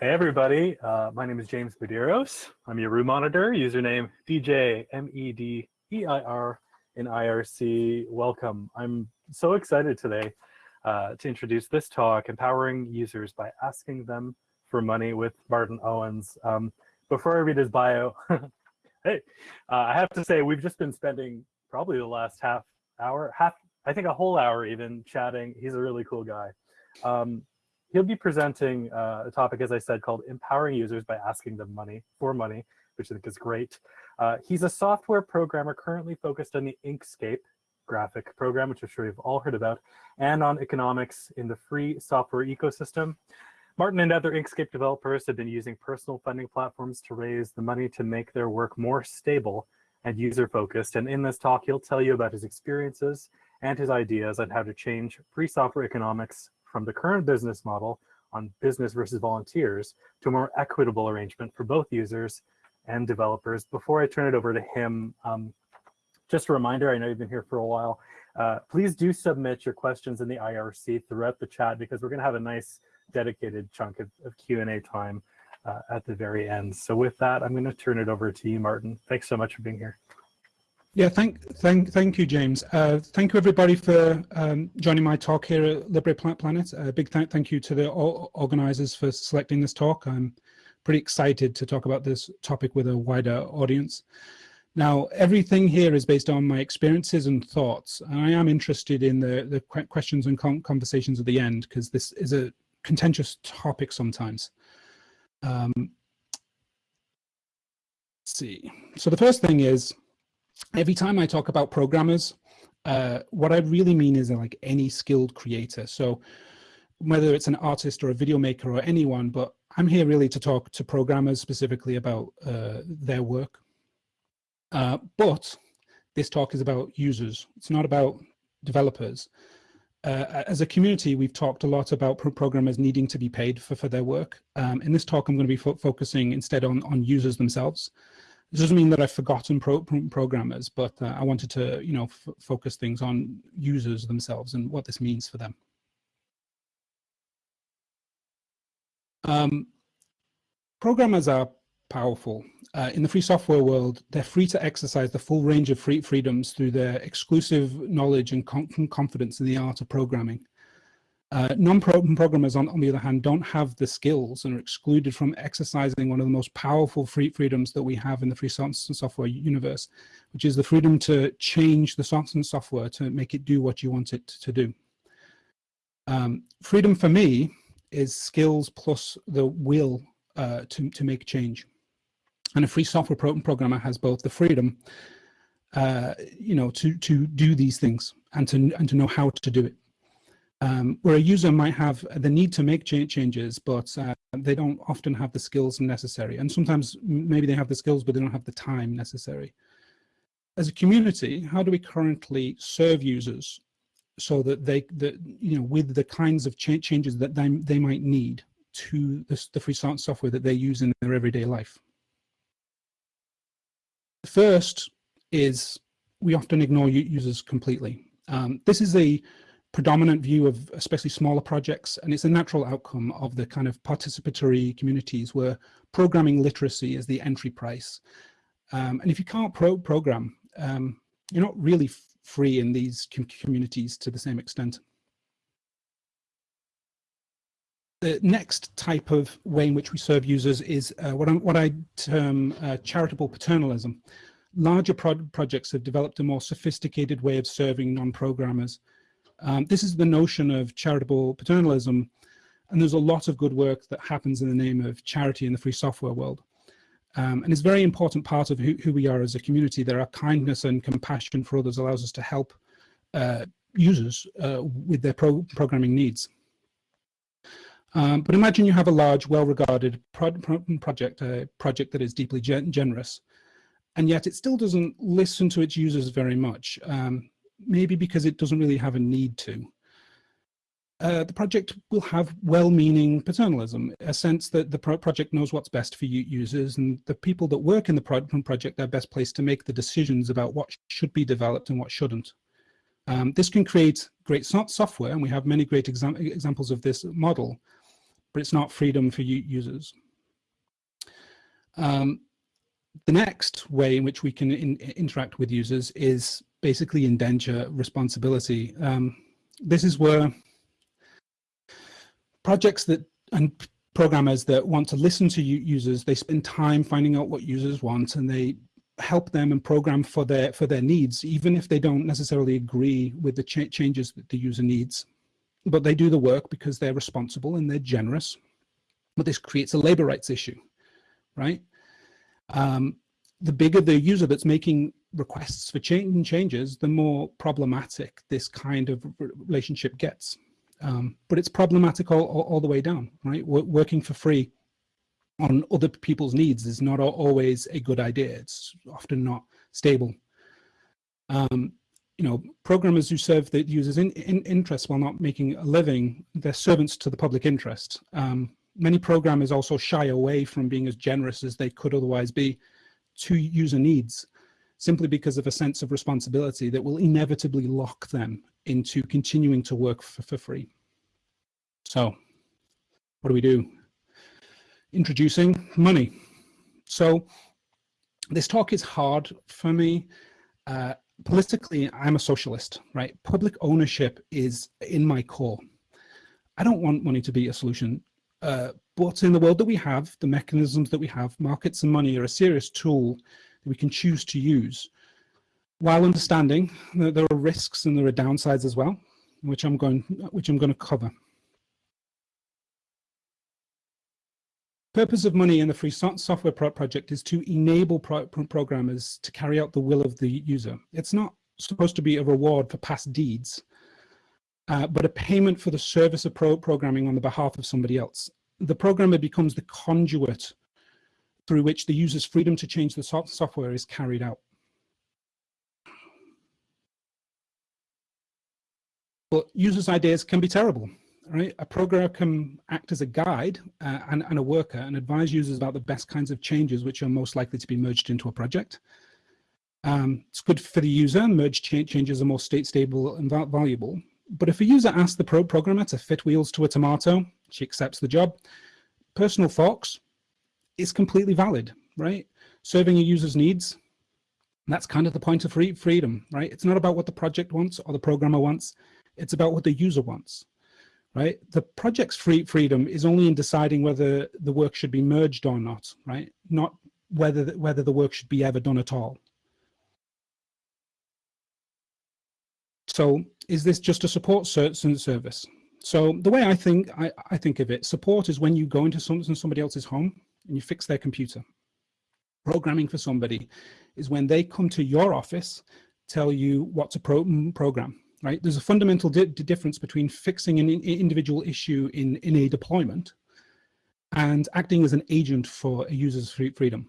Hey everybody, uh, my name is James Medeiros. I'm your room monitor, username DJ M-E-D-E-I-R in IRC. Welcome. I'm so excited today uh, to introduce this talk, Empowering Users by Asking Them for Money with Martin Owens. Um, before I read his bio, hey, uh, I have to say we've just been spending probably the last half hour, half, I think a whole hour even chatting. He's a really cool guy. Um, he'll be presenting uh, a topic, as I said, called empowering users by asking them money for money, which I think is great. Uh, he's a software programmer currently focused on the Inkscape graphic program, which I'm sure you've all heard about, and on economics in the free software ecosystem. Martin and other Inkscape developers have been using personal funding platforms to raise the money to make their work more stable and user-focused. And in this talk, he'll tell you about his experiences and his ideas on how to change free software economics from the current business model on business versus volunteers to a more equitable arrangement for both users and developers. Before I turn it over to him, um, just a reminder, I know you've been here for a while, uh, please do submit your questions in the IRC throughout the chat because we're gonna have a nice dedicated chunk of, of Q&A time uh, at the very end. So with that, I'm gonna turn it over to you, Martin. Thanks so much for being here. Yeah, thank, thank, thank you, James. Uh, thank you, everybody, for um, joining my talk here at Libre Planet. A big th thank you to the organizers for selecting this talk. I'm pretty excited to talk about this topic with a wider audience. Now, everything here is based on my experiences and thoughts. And I am interested in the, the questions and conversations at the end, because this is a contentious topic sometimes. Um, see. So the first thing is, every time I talk about programmers, uh, what I really mean is like any skilled creator. So whether it's an artist or a video maker or anyone, but I'm here really to talk to programmers specifically about uh, their work. Uh, but this talk is about users. It's not about developers. Uh, as a community, we've talked a lot about pro programmers needing to be paid for, for their work. Um, in this talk, I'm going to be fo focusing instead on, on users themselves. This doesn't mean that I've forgotten pro programmers, but uh, I wanted to, you know, focus things on users themselves and what this means for them. Um, programmers are powerful. Uh, in the free software world, they're free to exercise the full range of free freedoms through their exclusive knowledge and confidence in the art of programming. Uh, Non-programmers, on, on, the other hand, don't have the skills and are excluded from exercising one of the most powerful free freedoms that we have in the free software universe, which is the freedom to change the software to make it do what you want it to do. Um, freedom for me is skills plus the will uh, to, to make change. And a free software pro programmer has both the freedom, uh, you know, to, to do these things and to, and to know how to do it um, where a user might have the need to make changes, but uh, they don't often have the skills necessary. And sometimes maybe they have the skills, but they don't have the time necessary. As a community, how do we currently serve users so that they, that, you know, with the kinds of ch changes that they, they might need to the, the free software that they use in their everyday life? First is we often ignore users completely. Um, this is a predominant view of especially smaller projects and it's a natural outcome of the kind of participatory communities where programming literacy is the entry price. Um, and if you can't pro program um, you're not really free in these com communities to the same extent. The next type of way in which we serve users is uh, what, what, i term uh, charitable paternalism. Larger pro projects have developed a more sophisticated way of serving non-programmers um, this is the notion of charitable paternalism, and there's a lot of good work that happens in the name of charity in the free software world. Um, and it's a very important part of who, who, we are as a community. There are kindness and compassion for others allows us to help uh, users uh, with their pro programming needs. Um, but imagine you have a large, well-regarded pro pro project, a project that is deeply gen generous, and yet it still doesn't listen to its users very much. Um, maybe because it doesn't really have a need to. Uh, the project will have well-meaning paternalism, a sense that the pro project knows what's best for users and the people that work in the pro project are best placed to make the decisions about what should be developed and what shouldn't. Um, this can create great so software, and we have many great exam examples of this model, but it's not freedom for users. Um, the next way in which we can in, interact with users is basically indenture responsibility. Um, this is where projects that and programmers that want to listen to users, they spend time finding out what users want and they help them and program for their for their needs, even if they don't necessarily agree with the ch changes that the user needs. But they do the work because they're responsible and they're generous. But this creates a labor rights issue, right? Um, the bigger the user that's making requests for change changes, the more problematic this kind of relationship gets. Um, but it's problematic all, all, all, the way down, right? working for free on other people's needs is not always a good idea. It's often not stable. Um, you know, programmers who serve the users' in, in interests while not making a living, they're servants to the public interest. Um, many programmers also shy away from being as generous as they could otherwise be to user needs, simply because of a sense of responsibility that will inevitably lock them into continuing to work for, for free. So what do we do? Introducing money. So this talk is hard for me. Uh, politically, I'm a socialist, right? Public ownership is in my core. I don't want money to be a solution, uh, but in the world that we have, the mechanisms that we have, markets and money are a serious tool that we can choose to use while understanding that there are risks and there are downsides as well, which I'm going, which I'm going to cover. Purpose of money in the free software pro project is to enable pro programmers to carry out the will of the user. It's not supposed to be a reward for past deeds, uh, but a payment for the service of pro programming on the behalf of somebody else. The programmer becomes the conduit through which the user's freedom to change the so software is carried out. But users' ideas can be terrible, right? A programmer can act as a guide uh, and, and, a worker and advise users about the best kinds of changes which are most likely to be merged into a project. Um, it's good for the user, merged cha changes are more state stable and valuable. But if a user asks the pro programmer to fit wheels to a tomato, she accepts the job. Personal thoughts is completely valid, right? Serving a user's needs, that's kind of the point of free freedom, right? It's not about what the project wants or the programmer wants. It's about what the user wants, right? The project's free freedom is only in deciding whether the work should be merged or not, right? Not whether the, whether the work should be ever done at all. So is this just a support service? So the way I think I, I think of it, support is when you go into some, somebody else's home and you fix their computer. Programming for somebody is when they come to your office, tell you what to pro program right? There's a fundamental di difference between fixing an in individual issue in, in a deployment and acting as an agent for a user's free freedom.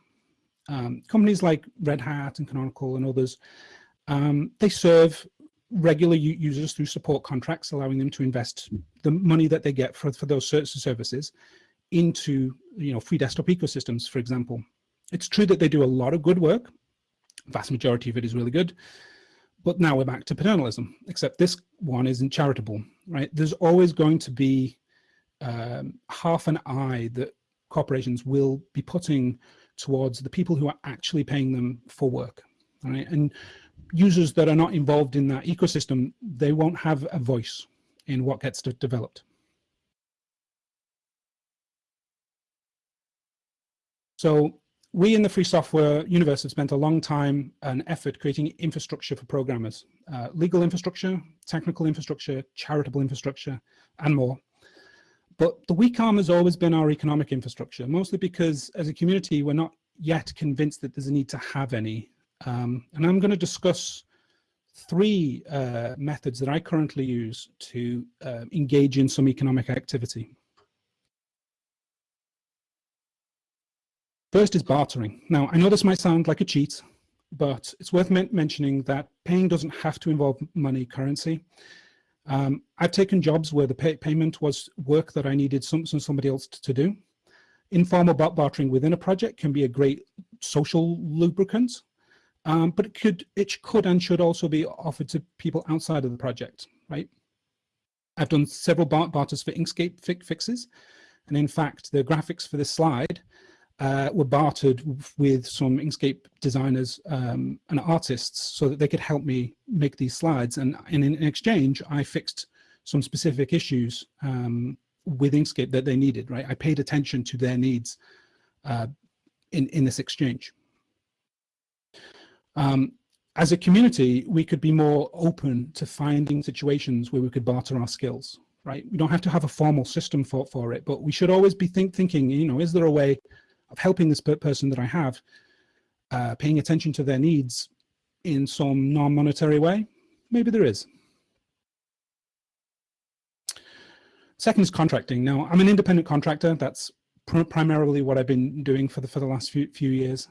Um, companies like Red Hat and Canonical and others, um, they serve regular users through support contracts, allowing them to invest the money that they get for, for those services into you know, free desktop ecosystems, for example. It's true that they do a lot of good work. Vast majority of it is really good. But now we're back to paternalism, except this one isn't charitable, right? There's always going to be um, half an eye that corporations will be putting towards the people who are actually paying them for work, right? And users that are not involved in that ecosystem, they won't have a voice in what gets developed. So we in the free software universe have spent a long time and effort creating infrastructure for programmers, uh, legal infrastructure, technical infrastructure, charitable infrastructure, and more. But the weak arm has always been our economic infrastructure, mostly because as a community, we're not yet convinced that there's a need to have any. Um, and I'm going to discuss three uh, methods that I currently use to uh, engage in some economic activity. First is bartering. Now, I know this might sound like a cheat, but it's worth men mentioning that paying doesn't have to involve money currency. Um, I've taken jobs where the pay payment was work that I needed some, some somebody else to do. Informal bartering within a project can be a great social lubricant, um, but it could, it could and should also be offered to people outside of the project, right? I've done several barters for Inkscape fi fixes, And in fact, the graphics for this slide uh, were bartered with some Inkscape designers um, and artists so that they could help me make these slides. And, and in exchange, I fixed some specific issues um, with Inkscape that they needed, right? I paid attention to their needs uh, in, in this exchange. Um, as a community, we could be more open to finding situations where we could barter our skills, right? We don't have to have a formal system for, for it, but we should always be think, thinking, you know, is there a way of helping this person that I have, uh, paying attention to their needs in some non-monetary way? Maybe there is. Second is contracting. Now, I'm an independent contractor. That's pr primarily what I've been doing for the for the last few few years.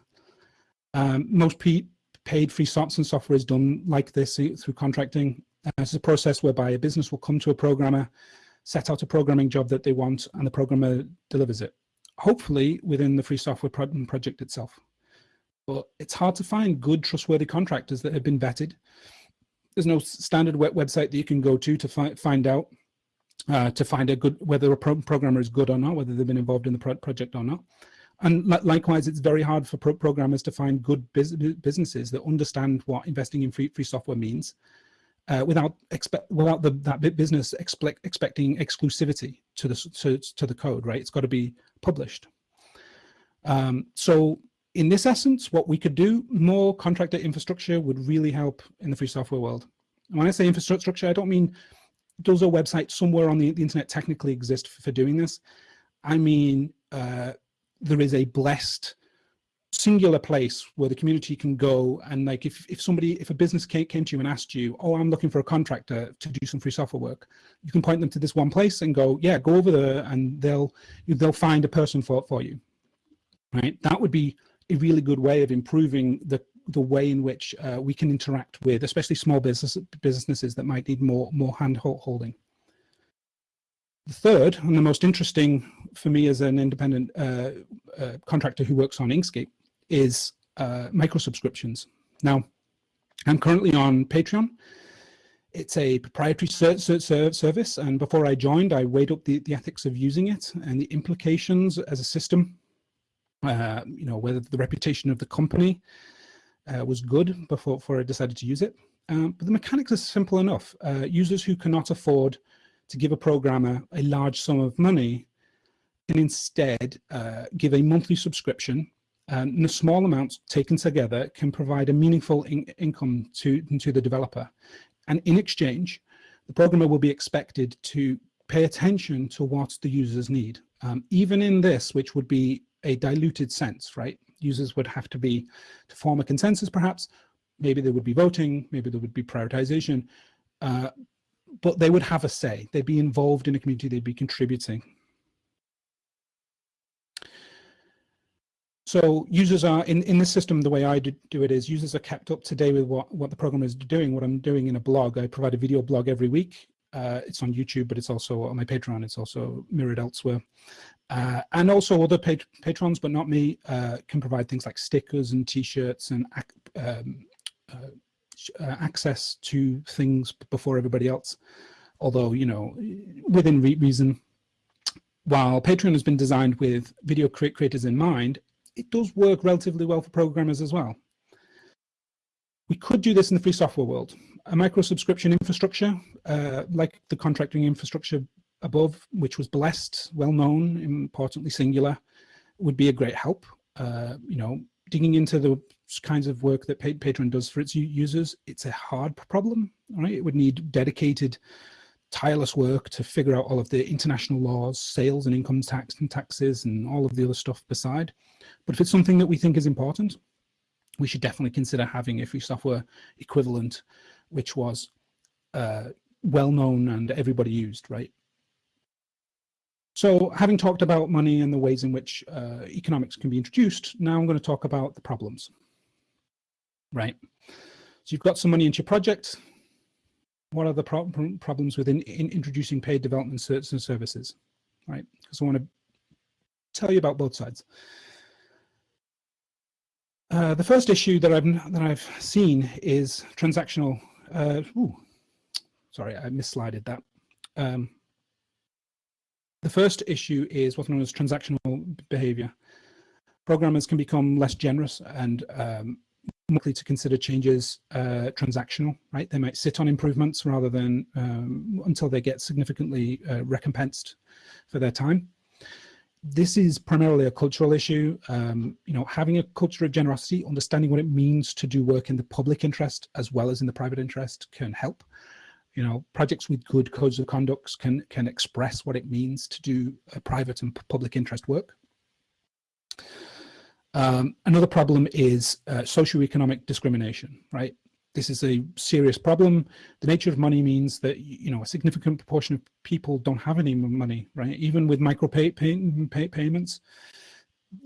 Um, most paid free software and software is done like this through contracting. Uh, it's a process whereby a business will come to a programmer, set out a programming job that they want, and the programmer delivers it. Hopefully within the free software pro project itself. But it's hard to find good, trustworthy contractors that have been vetted. There's no standard web website that you can go to to fi find out uh, to find a good whether a pro programmer is good or not, whether they've been involved in the pro project or not. And li likewise, it's very hard for pro programmers to find good bus businesses that understand what investing in free, free software means uh, without expect without the, that business expect, expecting exclusivity to the to, to the code, right? It's got to be published. Um, so in this essence, what we could do, more contractor infrastructure would really help in the free software world. And when I say infrastructure, I don't mean does a website somewhere on the, the internet technically exist for, for doing this? I mean, uh, there is a blessed singular place where the community can go and like if, if somebody if a business came, to you and asked you oh i'm looking for a contractor to do some free software work you can point them to this one place and go yeah go over there and they'll they'll find a person for for you. Right? That would be a really good way of improving the the way in which uh, we can interact with especially small business businesses that might need more more hand holding. The third and the most interesting for me as an independent uh, uh, contractor who works on Inkscape is uh, micro subscriptions. Now, I'm currently on Patreon. It's a proprietary service, and before I joined, I weighed up the, the ethics of using it and the implications as a system, uh, you know, whether the reputation of the company uh, was good before, before I decided to use it. Um, but the mechanics are simple enough. Uh, users who cannot afford to give a programmer a large sum of money can instead uh, give a monthly subscription um, the small amounts taken together can provide a meaningful in income to, to the developer. And in exchange, the programmer will be expected to pay attention to what the users need. Um, even in this, which would be a diluted sense, right? Users would have to be, to form a consensus perhaps, maybe there would be voting, maybe there would be prioritization, uh, but they would have a say. They'd be involved in a community, they'd be contributing. So users are, in, in this system, the way I do, do it is users are kept up to date with what, what the program is doing, what I'm doing in a blog. I provide a video blog every week. Uh, it's on YouTube, but it's also on my Patreon. It's also mirrored elsewhere. Uh, and also other pat patrons, but not me, uh, can provide things like stickers and t-shirts and um, uh, uh, access to things before everybody else. Although, you know, within re reason, while Patreon has been designed with video creators in mind, it does work relatively well for programmers as well. We could do this in the free software world. A micro subscription infrastructure, uh, like the contracting infrastructure above, which was blessed, well known, importantly singular, would be a great help. Uh, you know, digging into the kinds of work that Patreon does for its users, it's a hard problem, right? It would need dedicated, tireless work to figure out all of the international laws, sales and income tax and taxes and all of the other stuff beside. But if it's something that we think is important, we should definitely consider having a free software equivalent, which was uh, well known and everybody used, right? So having talked about money and the ways in which uh, economics can be introduced, now I'm going to talk about the problems, right? So you've got some money into your project. What are the pro problems within in introducing paid development services, right? Because I want to tell you about both sides. Uh, the first issue that I've that I've seen is transactional. Uh, ooh, sorry, I misslided that. Um, The first issue is what's known as transactional behavior. Programmers can become less generous and um, likely to consider changes uh, transactional, right? They might sit on improvements rather than um, until they get significantly uh, recompensed for their time. This is primarily a cultural issue. Um, you know, having a culture of generosity, understanding what it means to do work in the public interest as well as in the private interest can help. You know, projects with good codes of conduct can can express what it means to do private and public interest work. Um, another problem is uh, socioeconomic discrimination, right? This is a serious problem. The nature of money means that, you know, a significant proportion of people don't have any money, right? Even with micro pay, pay, pay payments,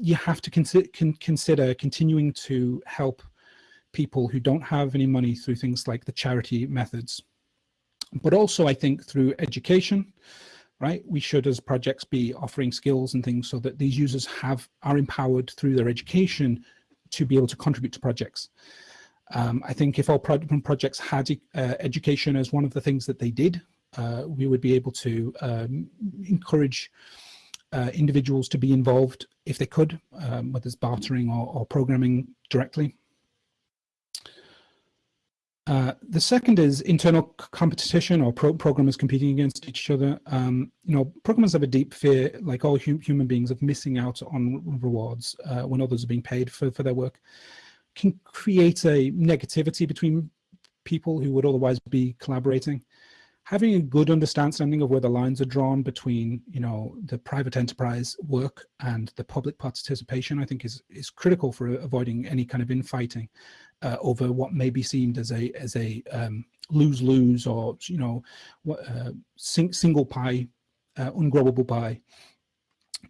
you have to con consider continuing to help people who don't have any money through things like the charity methods. But also, I think, through education, right? We should as projects be offering skills and things so that these users have are empowered through their education to be able to contribute to projects. Um, I think if all pro projects had uh, education as one of the things that they did, uh, we would be able to um, encourage uh, individuals to be involved if they could, um, whether it's bartering or, or programming directly. Uh, the second is internal competition or pro programmers competing against each other. Um, you know, programmers have a deep fear, like all hum human beings, of missing out on rewards uh, when others are being paid for, for their work. Can create a negativity between people who would otherwise be collaborating. Having a good understanding of where the lines are drawn between, you know, the private enterprise work and the public participation, I think is, is critical for avoiding any kind of infighting uh, over what may be seen as a as a um, lose lose or you know uh, sing, single pie, uh, ungrowable pie.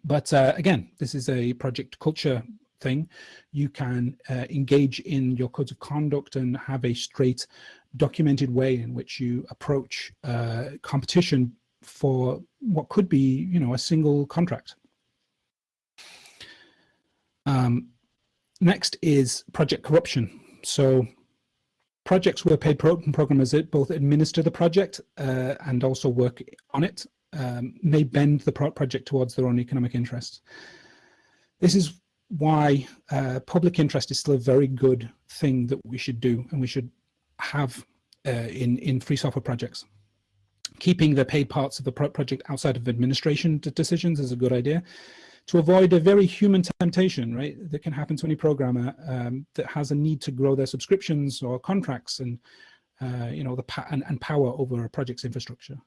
But uh, again, this is a project culture thing. You can uh, engage in your codes of conduct and have a straight, documented way in which you approach uh, competition for what could be, you know, a single contract. Um, next is project corruption. So projects where paid pro programmers both administer the project uh, and also work on it um, may bend the pro project towards their own economic interests. This is why uh, public interest is still a very good thing that we should do and we should have uh, in, in free software projects. Keeping the paid parts of the pro project outside of administration decisions is a good idea to avoid a very human temptation, right, that can happen to any programmer um, that has a need to grow their subscriptions or contracts and, uh, you know, the and, and, power over a project's infrastructure.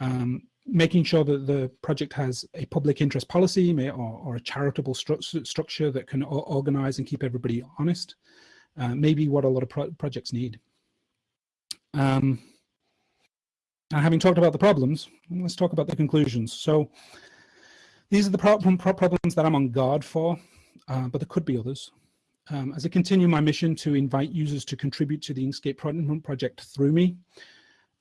Um, making sure that the project has a public interest policy or, or, a charitable stru structure that can organize and keep everybody honest, uh, maybe what a lot of pro projects need. Um, now, having talked about the problems, let's talk about the conclusions. So these are the problem, problems that I'm on guard for, uh, but there could be others. Um, as I continue my mission to invite users to contribute to the Inkscape project through me,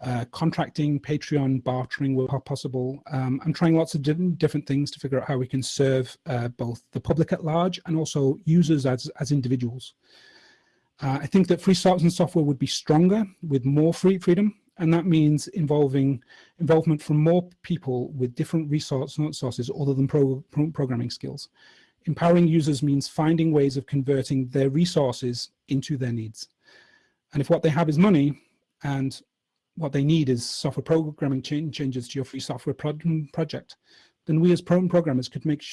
uh, contracting, Patreon, bartering where possible. Um, I'm trying lots of different, things to figure out how we can serve uh, both the public at large and also users as, as individuals. Uh, I think that free source and software would be stronger with more free freedom and that means involving involvement from more people with different resource sources other than pro, pro, programming skills. Empowering users means finding ways of converting their resources into their needs. And if what they have is money and what they need is software programming change, changes to your free software pro project, then we as pro programmers could make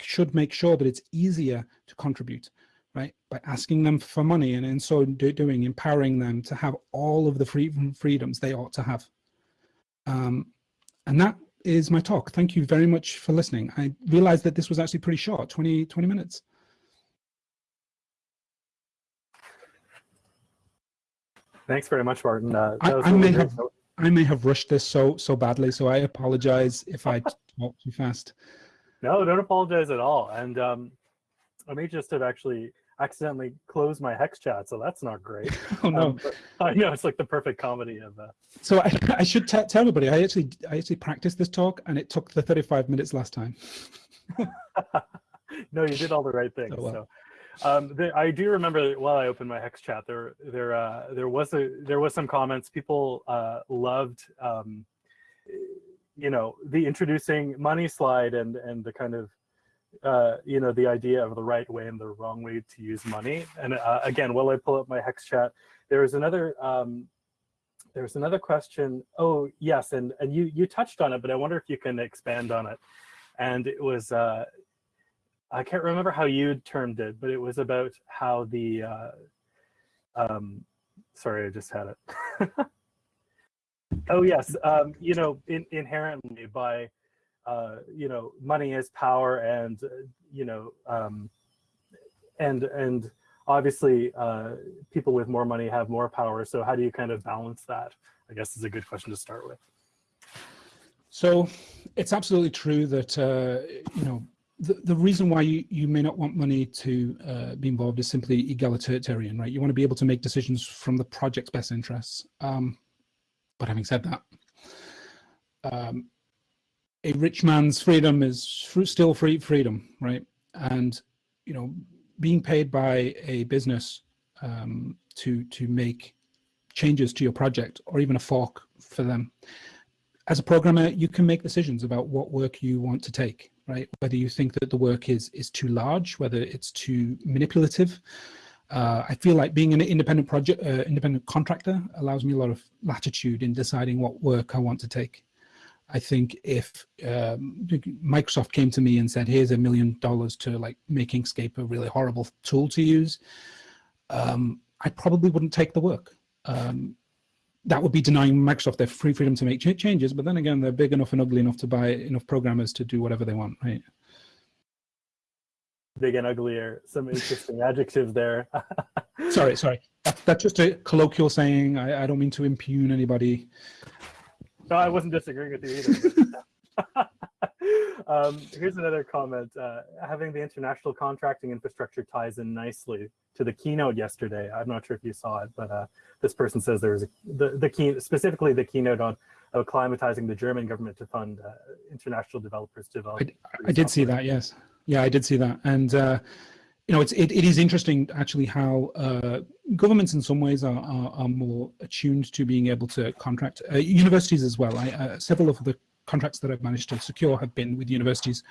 should make sure that it's easier to contribute right? By asking them for money and in so doing, empowering them to have all of the free freedoms they ought to have. Um, and that is my talk. Thank you very much for listening. I realized that this was actually pretty short, 20, 20 minutes. Thanks very much, Martin. Uh, I, I may have I may have rushed this so so badly, so I apologize if I talk too fast. No, don't apologize at all. And um, I may just have actually accidentally closed my HexChat, so that's not great. oh no! Um, I know it's like the perfect comedy of. Uh... So I, I should tell everybody. I actually I actually practiced this talk, and it took the 35 minutes last time. no, you did all the right things. Oh, well. So. Um, the, I do remember that while I opened my HexChat, there there uh, there was a there was some comments. People uh, loved um, you know, the introducing money slide and and the kind of uh, you know, the idea of the right way and the wrong way to use money. And uh, again, while I pull up my HexChat, there is another um, there's another question. Oh yes, and and you you touched on it, but I wonder if you can expand on it. And it was uh, I can't remember how you termed it, but it was about how the uh, um, sorry, I just had it. oh yes, um, you know, in, inherently by uh, you know, money is power, and uh, you know, um, and and obviously, uh, people with more money have more power. So how do you kind of balance that? I guess is a good question to start with. So it's absolutely true that uh, you know the, the reason why you, you may not want money to uh, be involved is simply egalitarian, right? You want to be able to make decisions from the project's best interests. Um, but having said that, um, a rich man's freedom is still free freedom, right? And you know, being paid by a business um, to to make changes to your project or even a fork for them. As a programmer, you can make decisions about what work you want to take, right? Whether you think that the work is is too large, whether it's too manipulative. Uh, I feel like being an independent project, uh, independent contractor allows me a lot of latitude in deciding what work I want to take. I think if um, Microsoft came to me and said, here's a million dollars to like make Inkscape a really horrible tool to use, um, I probably wouldn't take the work. Um, that would be denying Microsoft their free freedom to make ch changes. But then again, they're big enough and ugly enough to buy enough programmers to do whatever they want, right? Big and uglier, some interesting adjectives there. sorry, sorry. That, that's just a colloquial saying. I, I don't mean to impugn anybody. No, I wasn't disagreeing with you either. um, here's another comment. Uh, having the international contracting infrastructure ties in nicely to the keynote yesterday. I'm not sure if you saw it, but uh, this person says there was a, the, the key, specifically the keynote on acclimatizing the German government to fund uh, international developers to develop. I, I did see that, yes. Yeah, I did see that. And uh, you know, it's, it, it is interesting actually how uh, governments in some ways are, are, are, more attuned to being able to contract. Uh, universities as well. I, uh, several of the contracts that I've managed to secure have been with universities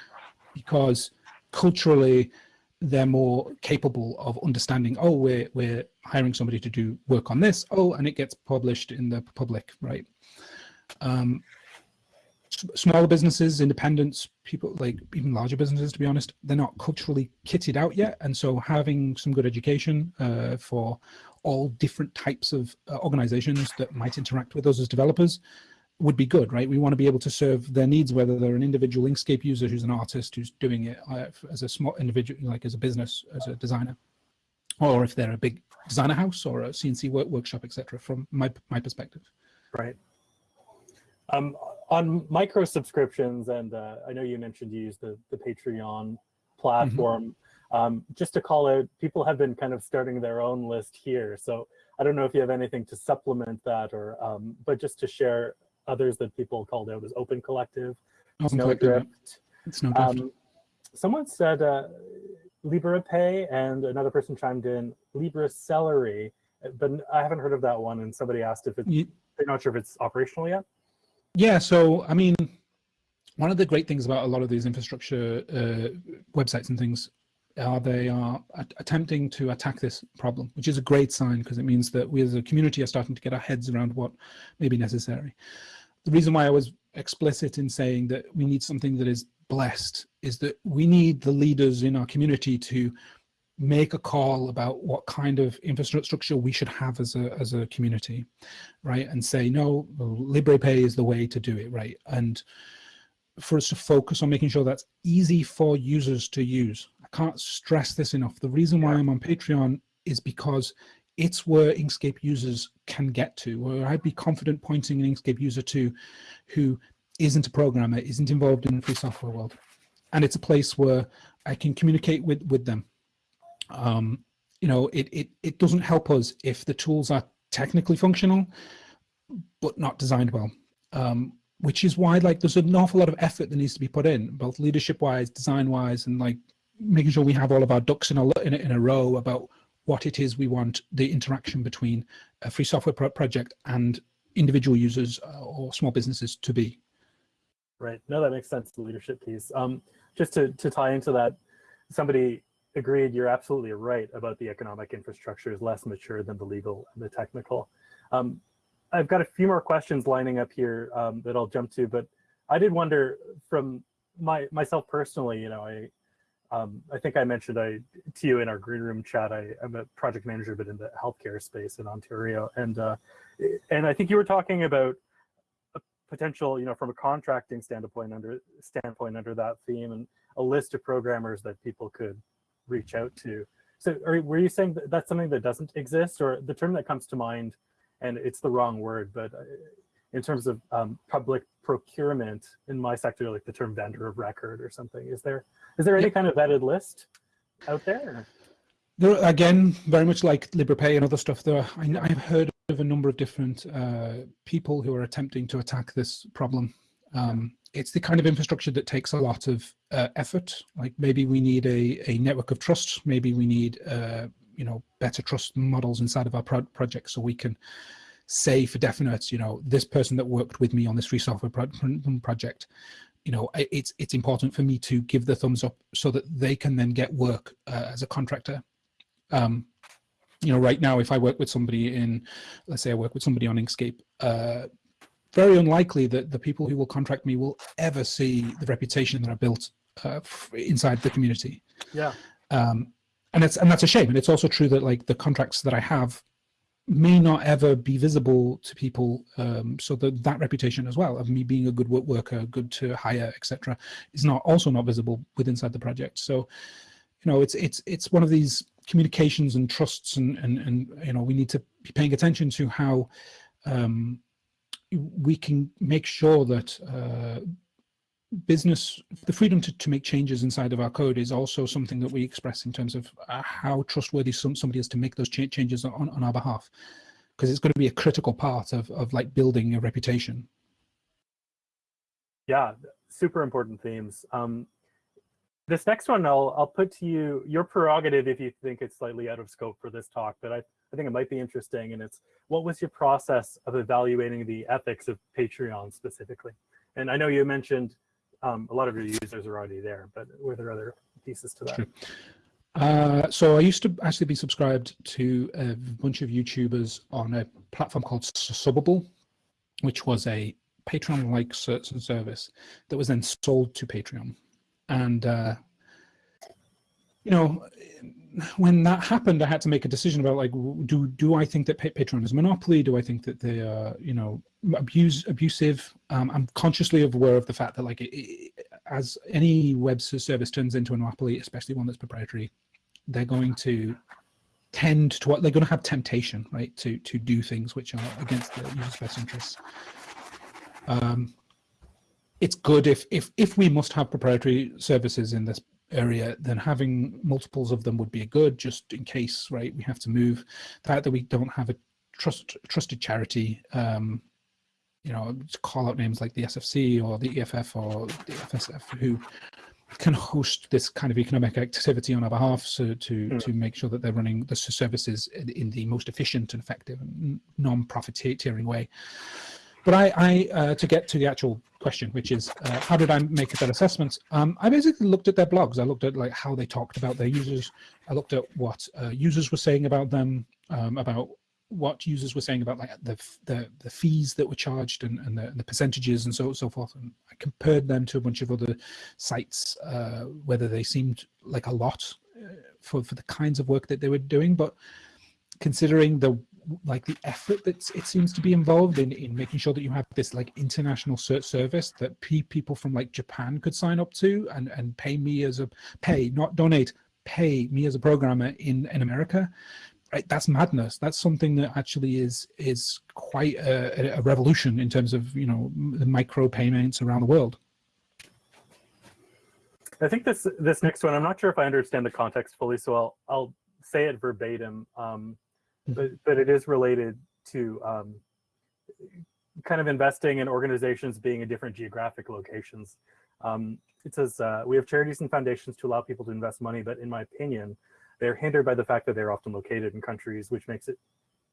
because culturally they're more capable of understanding, oh, we're, we're hiring somebody to do work on this. Oh, and it gets published in the public, right? Um, smaller businesses, independents, people like even larger businesses, to be honest, they're not culturally kitted out yet. And so having some good education uh, for all different types of uh, organizations that might interact with us as developers would be good, right? We want to be able to serve their needs, whether they're an individual Inkscape user who's an artist who's doing it uh, as a small individual, like as a business, as a designer, or if they're a big designer house or a CNC work workshop, etc. From my my perspective. Right. Um, on micro subscriptions, and uh, I know you mentioned you use the, the Patreon platform. Mm -hmm. um, just to call out, people have been kind of starting their own list here. So I don't know if you have anything to supplement that or, um, but just to share others that people called out as Open Collective, Open Snowdrift. Snowdrift. Um, someone said uh, LibrePay and another person chimed in Libra Celery, but I haven't heard of that one. And somebody asked if it's, you, they're not sure if it's operational yet. Yeah, so I mean, one of the great things about a lot of these infrastructure uh, websites and things are they are attempting to attack this problem, which is a great sign because it means that we as a community are starting to get our heads around what may be necessary. The reason why I was explicit in saying that we need something that is blessed is that we need the leaders in our community to make a call about what kind of infrastructure we should have as a as a community right? And say no LibrePay is the way to do it right? And for us to focus on making sure that's easy for users to use. I can't stress this enough. The reason why i'm on patreon is because it's where inkscape users can get to where i'd be confident pointing an inkscape user to who isn't a programmer isn't involved in the free software world and it's a place where i can communicate with with them um, you know, it, it, it doesn't help us if the tools are technically functional, but not designed well. Um, which is why like there's an awful lot of effort that needs to be put in, both leadership wise, design wise, and like making sure we have all of our ducks in a, in a, in a row about what it is we want the interaction between a free software pro project and individual users uh, or small businesses to be. Right. No, that makes sense. The leadership piece. Um, just to to tie into that, somebody agreed. You're absolutely right about the economic infrastructure is less mature than the legal and the technical. Um, I've got a few more questions lining up here um, that I'll jump to, but I did wonder from my myself personally, you know, I um, I think I mentioned I to you in our green room chat. I, am a project manager, but in the healthcare space in Ontario, and uh, and I think you were talking about a potential, you know, from a contracting standpoint under standpoint under that theme, and a list of programmers that people could reach out to. So, are, were you saying that that's something that doesn't exist, or the term that comes to mind, and it's the wrong word, but uh, in terms of um, public procurement in my sector, like the term vendor of record or something. Is there is there any kind of vetted list out there? There again, very much like LibrePay and other stuff. There, I, I've heard of a number of different uh, people who are attempting to attack this problem. Um, it's the kind of infrastructure that takes a lot of uh, effort. Like maybe we need a, a network of trust. Maybe we need uh, you know better trust models inside of our pro project so we can say for definite, you know, this person that worked with me on this free software pro project, you know, it's it's important for me to give the thumbs up so that they can then get work uh, as a contractor. Um, you know, right now, if I work with somebody in, let's say I work with somebody on Inkscape, uh, very unlikely that the people who will contract me will ever see the reputation that I built uh, inside the community. Yeah. Um, and it's and that's a shame. And it's also true that like the contracts that I have may not ever be visible to people um, so that that reputation as well of me being a good worker good to hire etc is not also not visible with inside the project. So you know it's it's it's one of these communications and trusts and and, and you know we need to be paying attention to how um, we can make sure that uh, business, the freedom to, to make changes inside of our code is also something that we express in terms of uh, how trustworthy some, somebody is to make those cha changes on, on our behalf. Because it's going to be a critical part of, of like building a reputation. Yeah, super important themes. Um, this next one I'll, I'll put to you, your prerogative if you think it's slightly out of scope for this talk, but I, I think it might be interesting. And it's, what was your process of evaluating the ethics of Patreon specifically? And I know you mentioned um, a lot of your users are already there, but were there other pieces to that? Sure. Uh, so I used to actually be subscribed to a bunch of YouTubers on a platform called Subbable, which was a Patreon-like service that was then sold to Patreon. And, uh, you know, when that happened, I had to make a decision about like, do do I think that Patreon is a monopoly? Do I think that they are, you know, abuse abusive? Um, I'm consciously aware of the fact that like, it, it, as any web service turns into a monopoly, especially one that's proprietary, they're going to tend to what they're going to have temptation, right, to to do things which are against the user's best interests. Um, it's good if if if we must have proprietary services in this area, then having multiples of them would be a good, just in case, right? We have to move. The fact that we don't have a trust trusted charity, um, you know, to call out names like the SFC or the EFF or the FSF, who can host this kind of economic activity on our behalf so to mm. to make sure that they're running the services in, in the most efficient and effective and non-profiteering way. But I, I uh, to get to the actual question, which is uh, how did I make that assessment? Um, I basically looked at their blogs. I looked at like how they talked about their users. I looked at what uh, users were saying about them, um, about what users were saying about like the the, the fees that were charged and, and the, the, percentages and so so forth. And I compared them to a bunch of other sites, uh, whether they seemed like a lot uh, for for the kinds of work that they were doing, but considering the like the effort that it seems to be involved in in making sure that you have this like international search service that people from like Japan could sign up to and and pay me as a pay not donate pay me as a programmer in in America. Right that's madness. That's something that actually is is quite a, a revolution in terms of you know the micro payments around the world. I think this this next one I'm not sure if I understand the context fully so I'll I'll say it verbatim. Um, but, but it is related to um, kind of investing in organizations being in different geographic locations. Um, it says, uh, we have charities and foundations to allow people to invest money, but in my opinion, they're hindered by the fact that they're often located in countries, which makes it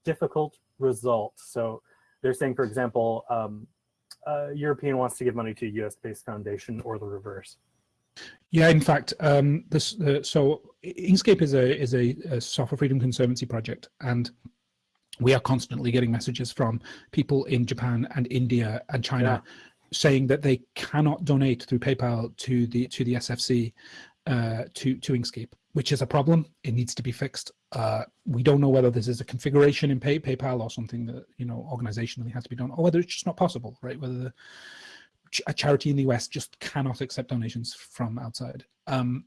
difficult result. So they're saying, for example, um, uh, European wants to give money to a US-based foundation or the reverse. Yeah, in fact, um, this uh, so Inkscape is a is a, a, software freedom conservancy project, and we are constantly getting messages from people in Japan and India and China yeah. saying that they cannot donate through PayPal to the to the SFC uh, to to Inkscape, which is a problem. It needs to be fixed. Uh, we don't know whether this is a configuration in Pay, PayPal or something that you know organizationally has to be done, or whether it's just not possible, right? Whether the a charity in the US just cannot accept donations from outside. Um,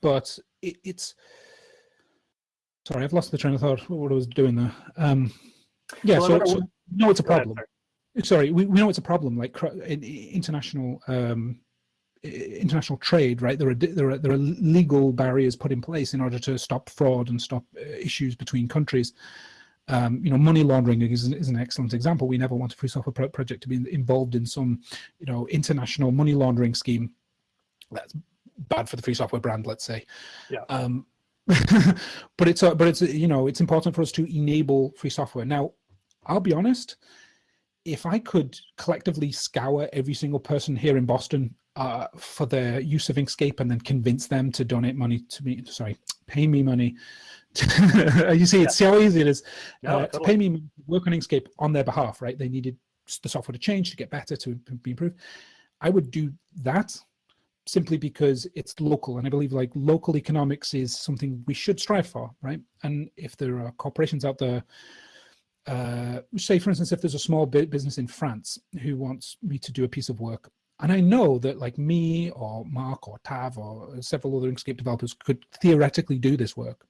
but it, it's sorry, I've lost the train of thought. What I was doing there. Um, yeah, well, so, so no, it's a problem. Ahead, sorry, we, we know it's a problem. Like in, international um, international trade, right? There are there are there are legal barriers put in place in order to stop fraud and stop uh, issues between countries. Um, you know, money laundering is, is, an excellent example. We never want a free software pro project to be involved in some, you know, international money laundering scheme. That's bad for the free software brand, let's say. Yeah. Um, but it's, a, but it's, you know, it's important for us to enable free software. Now, I'll be honest, if I could collectively scour every single person here in Boston uh, for the use of Inkscape and then convince them to donate money to me, sorry, pay me money you see, it's yeah. how easy it is uh, totally. to pay me work on Inkscape on their behalf, right? They needed the software to change to get better, to be improved. I would do that simply because it's local. And I believe like local economics is something we should strive for, right? And if there are corporations out there, uh, say for instance, if there's a small business in France who wants me to do a piece of work, and I know that like me or Mark or Tav or several other Inkscape developers could theoretically do this work,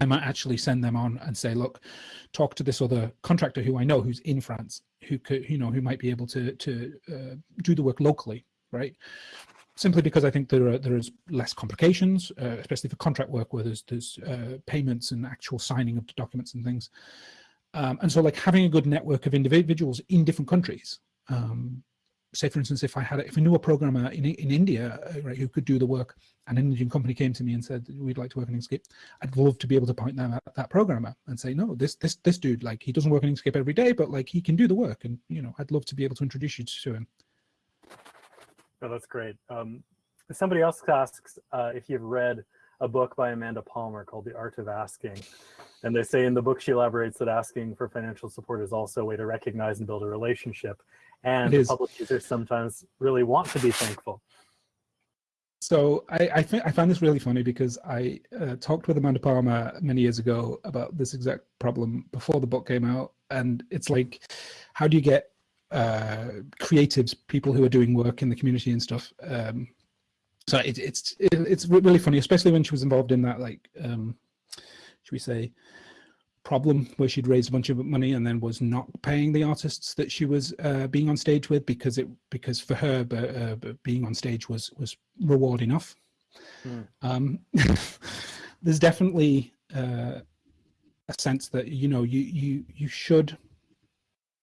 I might actually send them on and say, look, talk to this other contractor who I know who's in France, who could, you know, who might be able to to uh, do the work locally, right? Simply because I think there are there is less complications, uh, especially for contract work where there's there's uh, payments and actual signing of the documents and things. Um, and so, like having a good network of individuals in different countries um, say for instance if i had if i knew a programmer in, in india uh, right who could do the work an indian company came to me and said we'd like to work in inkscape i'd love to be able to point them at that programmer and say no this this this dude like he doesn't work in inkscape every day but like he can do the work and you know i'd love to be able to introduce you to him oh that's great um, somebody else asks uh, if you've read a book by Amanda Palmer called The Art of Asking. And they say in the book, she elaborates that asking for financial support is also a way to recognize and build a relationship and public users sometimes really want to be thankful. So I I, I find this really funny because I uh, talked with Amanda Palmer many years ago about this exact problem before the book came out, and it's like, how do you get uh, creatives, people who are doing work in the community and stuff? Um, so it, it's it, it's really funny, especially when she was involved in that like, um, should we say, problem where she'd raised a bunch of money and then was not paying the artists that she was uh, being on stage with because it because for her uh, being on stage was was reward enough. Mm. Um, there's definitely uh, a sense that you know you you you should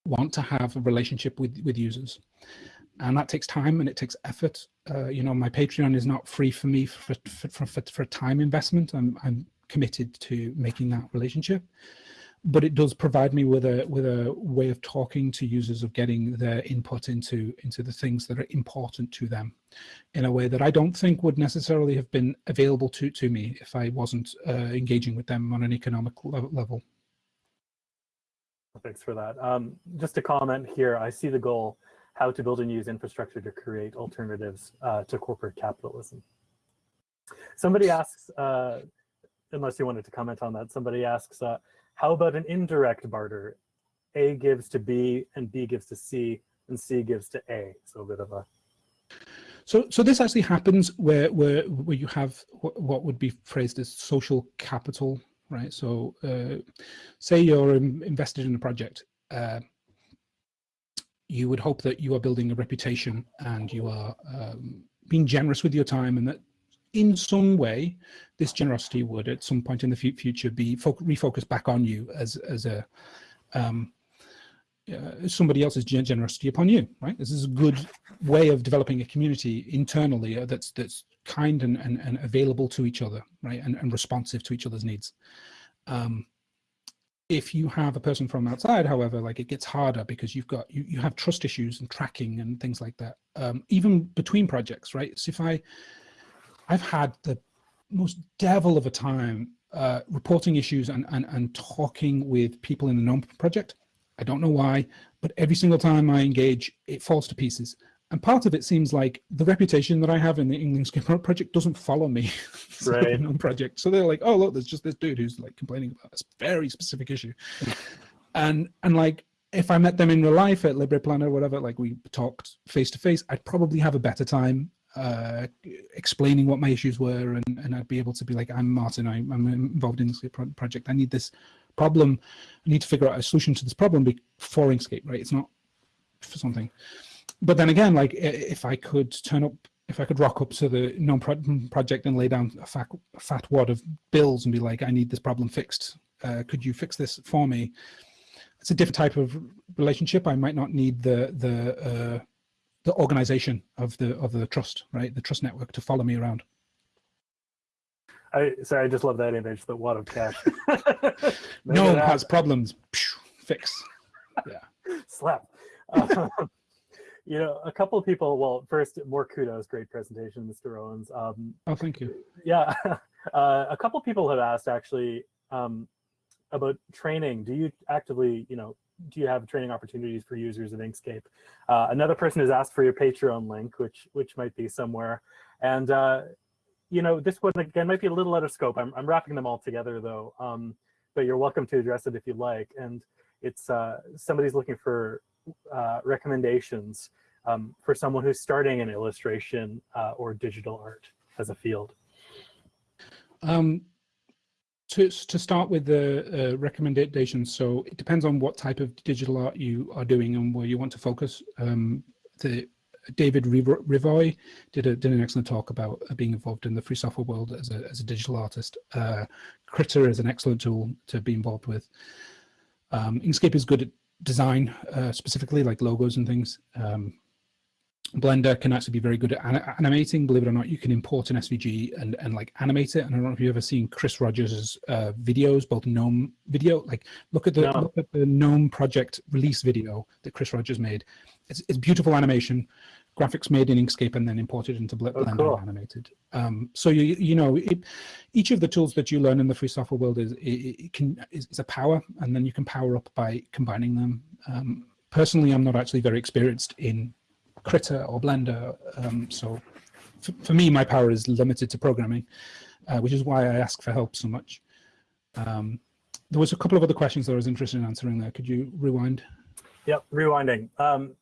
want to have a relationship with with users and that takes time and it takes effort uh, you know my patreon is not free for me for for, for, for, for time investment i'm i'm committed to making that relationship but it does provide me with a with a way of talking to users of getting their input into into the things that are important to them in a way that I don't think would necessarily have been available to to me if I wasn't uh, engaging with them on an economic level. Thanks for that. Um, just a comment here. I see the goal how to build and use infrastructure to create alternatives uh, to corporate capitalism. Somebody asks, uh, unless you wanted to comment on that, somebody asks, uh, how about an indirect barter? A gives to B and B gives to C and C gives to A. So a bit of a. So, so this actually happens where, where, where you have what would be phrased as social capital, right? So uh, say you're invested in a project. Uh, you would hope that you are building a reputation and you are um, being generous with your time and that in some way, this generosity would at some point in the future be refocused back on you as, as a um, uh, somebody else's generosity upon you, right? This is a good way of developing a community internally uh, that's that's kind and, and, and available to each other, right? And, and responsive to each other's needs. Um, if you have a person from outside, however, like it gets harder because you've got you, you have trust issues and tracking and things like that. Um, even between projects, right? So if I I've had the most devil of a time uh, reporting issues and, and and talking with people in the GNOME project. I don't know why, but every single time I engage, it falls to pieces. And part of it seems like the reputation that I have in the England Inkscape project doesn't follow me right. on project. So they're like, oh, look, there's just this dude who's like complaining about this very specific issue. and and like if I met them in real life at LibrePlanet or whatever, like we talked face to face, I'd probably have a better time uh, explaining what my issues were, and, and I'd be able to be like, I'm Martin, I, am involved in this project. I need this problem. I need to figure out a solution to this problem before Inkscape, right? It's not for something but then again, like if I could turn up, if I could rock up to the GNOME project and lay down a fat, a fat wad of bills and be like, I need this problem fixed. Uh, could you fix this for me? It's a different type of relationship. I might not need the the uh, the organization of the of the trust, right? The trust network to follow me around. I sorry, I just love that image. The wad of cash. no one has problems. Fix. Yeah. Slap. Um, you know, a couple of people, well, first, more kudos, great presentation, Mr. Owens. Um, oh, thank you. Yeah, uh, a couple of people have asked actually um, about training. Do you actively, you know, do you have training opportunities for users of Inkscape? Uh, another person has asked for your Patreon link, which which might be somewhere. And, uh, you know, this one, again, might be a little out of scope. I'm, I'm wrapping them all together, though. Um, but you're welcome to address it if you like. And it's uh, somebody's looking for uh, recommendations um, for someone who's starting in illustration uh, or digital art as a field? Um, to, to start with the uh, recommendations, so it depends on what type of digital art you are doing and where you want to focus. Um, the David Revoy did, a, did an excellent talk about being involved in the free software world as a, as a digital artist. Uh, Krita is an excellent tool to be involved with. Um, Inkscape is good at design uh, specifically like logos and things. Um, Blender can actually be very good at animating. Believe it or not, you can import an SVG and, and like animate it. And I don't know if you've ever seen Chris Rogers' uh, videos, both GNOME video. Like look at the no. look at the GNOME project release video that Chris Rogers made. It's, it's beautiful animation, graphics made in Inkscape and then imported into Blender oh, cool. and animated. Um, so you you know it, each of the tools that you learn in the free software world is it, it can is, is, a power, and then you can power up by combining them. Um, personally, I'm not actually very experienced in Krita or Blender. Um, so for me, my power is limited to programming, uh, which is why I ask for help so much. Um, there was a couple of other questions that I was interested in answering there. Could you rewind? Yep, rewinding. Um,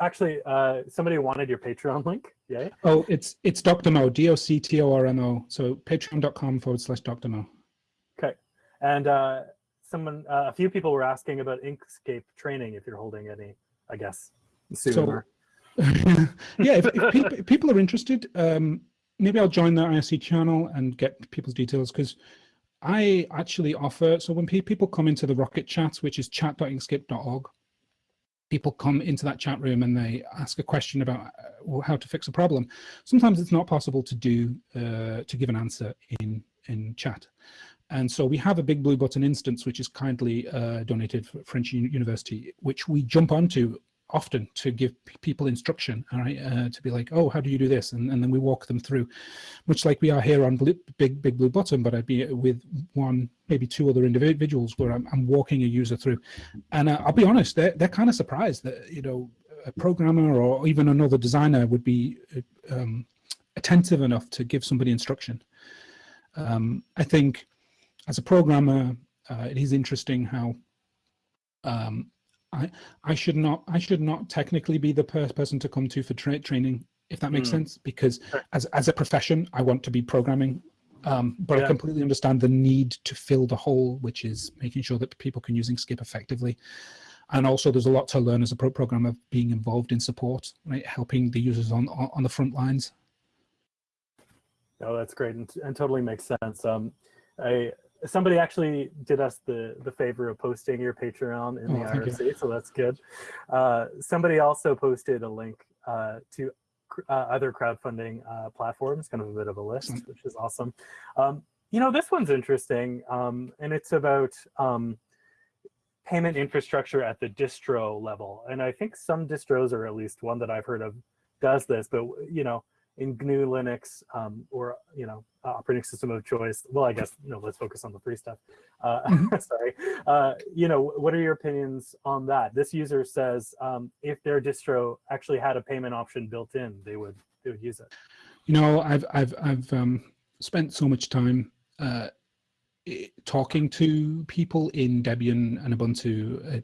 actually, uh, somebody wanted your Patreon link. Yeah. Oh, it's it's Dr. Mo, D-O-C-T-O-R-M-O. So patreon.com forward slash Dr. Mo. Okay. And uh, someone, uh, a few people were asking about Inkscape training, if you're holding any, I guess, sooner. So, yeah, if, if people, people, are interested, um, maybe I'll join the IRC channel and get people's details because I actually offer, so when pe people come into the Rocket chat, which is chat.inkscape.org, people come into that chat room and they ask a question about uh, how to fix a problem. Sometimes it's not possible to do, uh, to give an answer in, in chat. And so we have a big blue button instance, which is kindly uh, donated for French University, which we jump onto often to give people instruction, all right, uh, to be like, oh, how do you do this? And, and then we walk them through, much like we are here on Big Big Blue Button, but I'd be with one, maybe two other individuals where I'm, I'm walking a user through. And uh, I'll be honest, they're, they're kind of surprised that, you know, a programmer or even another designer would be um, attentive enough to give somebody instruction. Um, I think as a programmer, uh, it is interesting how um, I I should not I should not technically be the person to come to for tra training if that makes mm. sense because as as a profession I want to be programming um, but yeah. I completely understand the need to fill the hole which is making sure that people can use Inkscape effectively and also there's a lot to learn as a pro programmer being involved in support right helping the users on on the front lines. Oh, that's great and, and totally makes sense. Um, I somebody actually did us the the favor of posting your Patreon in oh, the IRC, so that's good. Uh, somebody also posted a link uh, to uh, other crowdfunding uh, platforms, kind of a bit of a list, which is awesome. Um, you know, this one's interesting, um, and it's about um, payment infrastructure at the distro level. And I think some distros, or at least one that I've heard of, does this. But you know, in GNU Linux um, or you know operating system of choice. Well, I guess you know, let's focus on the free stuff. Uh, mm-hmm. sorry. Uh, you know, what are your opinions on that? This user says um, if their distro actually had a payment option built in, they would they would use it. You know, I've I've I've um, spent so much time uh, talking to people in Debian and Ubuntu. Uh,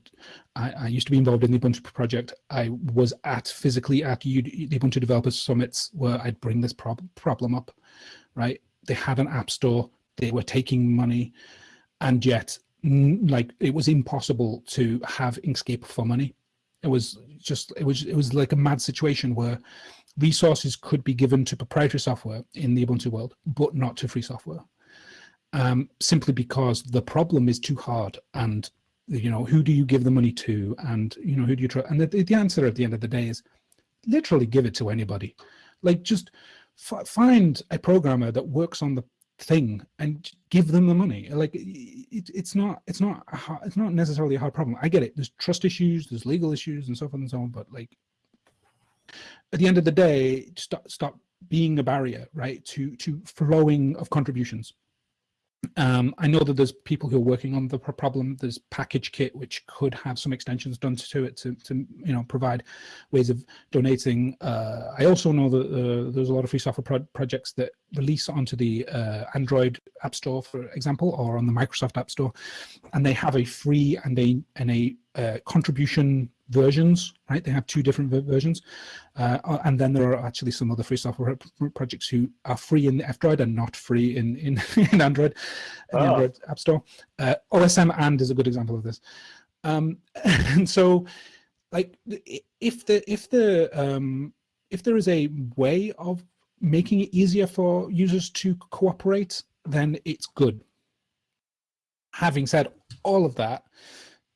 I, I, used to be involved in the Ubuntu project. I was at physically at the Ubuntu Developers Summits where I'd bring this prob problem up, right? They had an app store, they were taking money, and yet like it was impossible to have Inkscape for money. It was just, it was, it was like a mad situation where resources could be given to proprietary software in the Ubuntu world, but not to free software um, simply because the problem is too hard and you know who do you give the money to? And you know who do you try and the, the answer at the end of the day is literally give it to anybody. Like just find a programmer that works on the thing and give them the money. Like it, it's not it's not hard, it's not necessarily a hard problem. I get it. There's trust issues there's legal issues and so forth and so on but like at the end of the day stop stop being a barrier right to to flowing of contributions um, I know that there's people who are working on the problem. There's PackageKit, which could have some extensions done to it to, to you know, provide ways of donating. Uh, I also know that uh, there's a lot of free software pro projects that release onto the uh, Android App Store, for example, or on the Microsoft App Store, and they have a free and a and a uh, contribution versions, right? They have two different versions. Uh, uh, and then there are actually some other free software projects who are free in the F-Droid and not free in, in, in Android, oh. Android App Store. Uh, OsmAnd is a good example of this. Um, and so like if the, if the, um, if there is a way of making it easier for users to cooperate, then it's good. Having said all of that,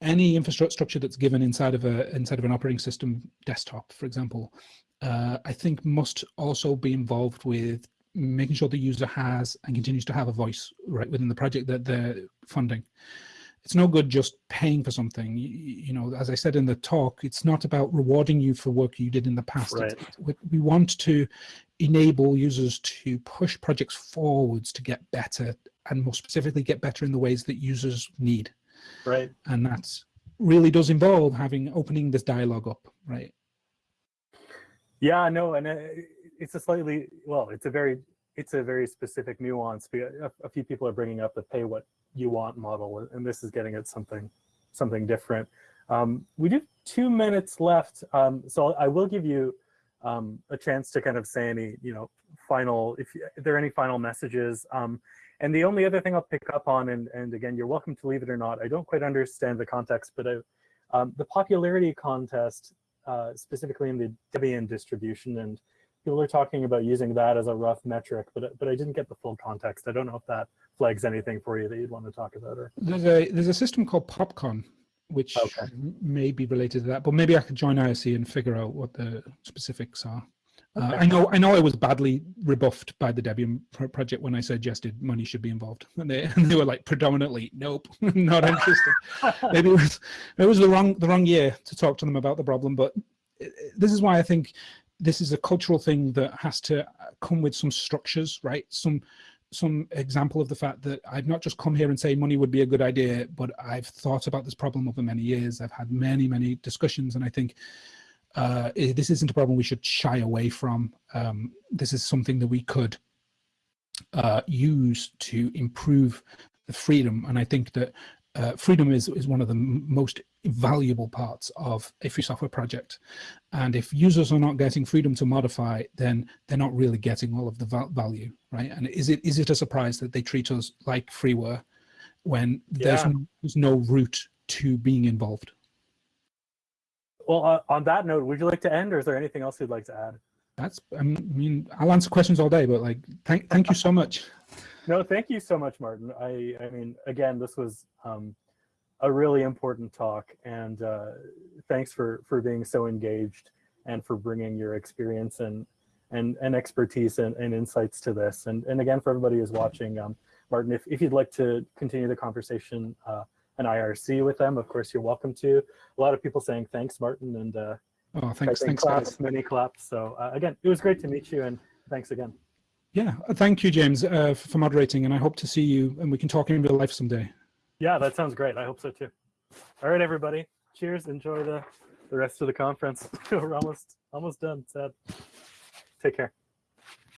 any infrastructure that's given inside of a inside of an operating system desktop, for example, uh, I think must also be involved with making sure the user has and continues to have a voice right within the project that they're funding. It's no good just paying for something. You, you know, as I said in the talk, it's not about rewarding you for work you did in the past. Right. we want to enable users to push projects forwards to get better and more specifically get better in the ways that users need. Right. And that really does involve having opening this dialogue up, right? Yeah, no, and uh, it's a slightly, well, it's a very, it's a very specific nuance. A, a few people are bringing up the pay what you want model, and this is getting at something, something different. Um, we do two minutes left, um, so I will give you um, a chance to kind of say any, you know, final, if, if there are any final messages. Um, and the only other thing I'll pick up on, and, and again, you're welcome to leave it or not, I don't quite understand the context, but I, um, the popularity contest, uh, specifically in the Debian distribution, and people are talking about using that as a rough metric, but, but I didn't get the full context. I don't know if that flags anything for you that you'd want to talk about. Or... There's a, there's a system called PopCon, which okay. may be related to that, but maybe I could join IRC and figure out what the specifics are. Uh, I know I know I was badly rebuffed by the Debian project when I suggested money should be involved. And they, and they were like predominantly, nope, not interested. Maybe it was, it was the wrong, the wrong year to talk to them about the problem. But this is why I think this is a cultural thing that has to come with some structures, right? Some some example of the fact that I've not just come here and say money would be a good idea, but I've thought about this problem over many years. I've had many, many discussions, and I think uh, this isn't a problem we should shy away from. Um, this is something that we could uh, use to improve the freedom. And I think that uh, freedom is, is one of the most valuable parts of a free software project. And if users are not getting freedom to modify, then they're not really getting all of the val value, right? And is it is it a surprise that they treat us like freeware when yeah. there's, no, there's no route to being involved? Well, uh, on that note, would you like to end or is there anything else you'd like to add? That's, I mean, I'll answer questions all day, but like, thank, thank you so much. no, thank you so much, Martin. I, I mean, again, this was um, a really important talk and uh, thanks for, for being so engaged and for bringing your experience and, and, and expertise and, and insights to this. And, and again, for everybody who's watching, um, Martin, if, if you'd like to continue the conversation, uh, an IRC with them, of course, you're welcome to. A lot of people saying thanks, Martin, and uh, Oh, thanks, thanks, claps, guys. many claps. So uh, again, it was great to meet you, and thanks again. Yeah, uh, thank you, James, uh, for moderating, and I hope to see you and we can talk in real life someday. Yeah, that sounds great. I hope so too. All right, everybody. Cheers. Enjoy the the rest of the conference. We're almost almost done. Sad. Take care.